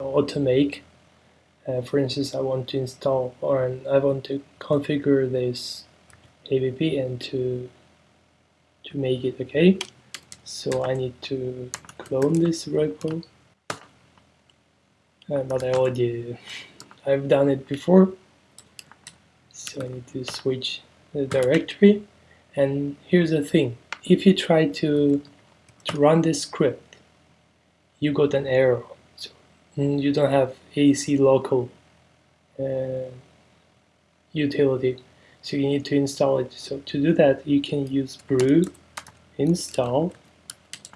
automake. Uh, for instance, I want to install or I want to configure this app and to to make it okay. So I need to clone this repo. Uh, but I already I've done it before. So I need to switch the directory. And here's the thing: if you try to to run this script, you got an error. You don't have aclocal uh, utility. So you need to install it. So to do that, you can use brew install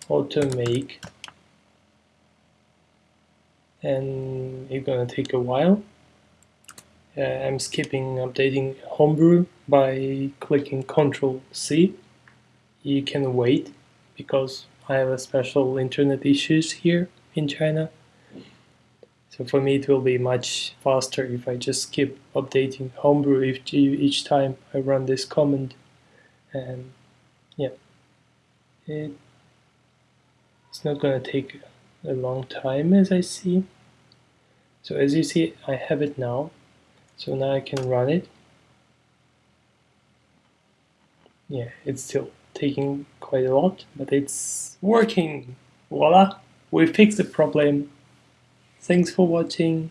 automake and it's gonna take a while. Uh, I'm skipping updating Homebrew by clicking Control C. You can wait because I have a special internet issues here in China. So for me it will be much faster if I just keep updating Homebrew each, each time I run this command. And yeah, it, it's not gonna take a long time as I see. So as you see, I have it now. So now I can run it. Yeah, it's still taking quite a lot, but it's working. Voila! We fixed the problem. Thanks for watching.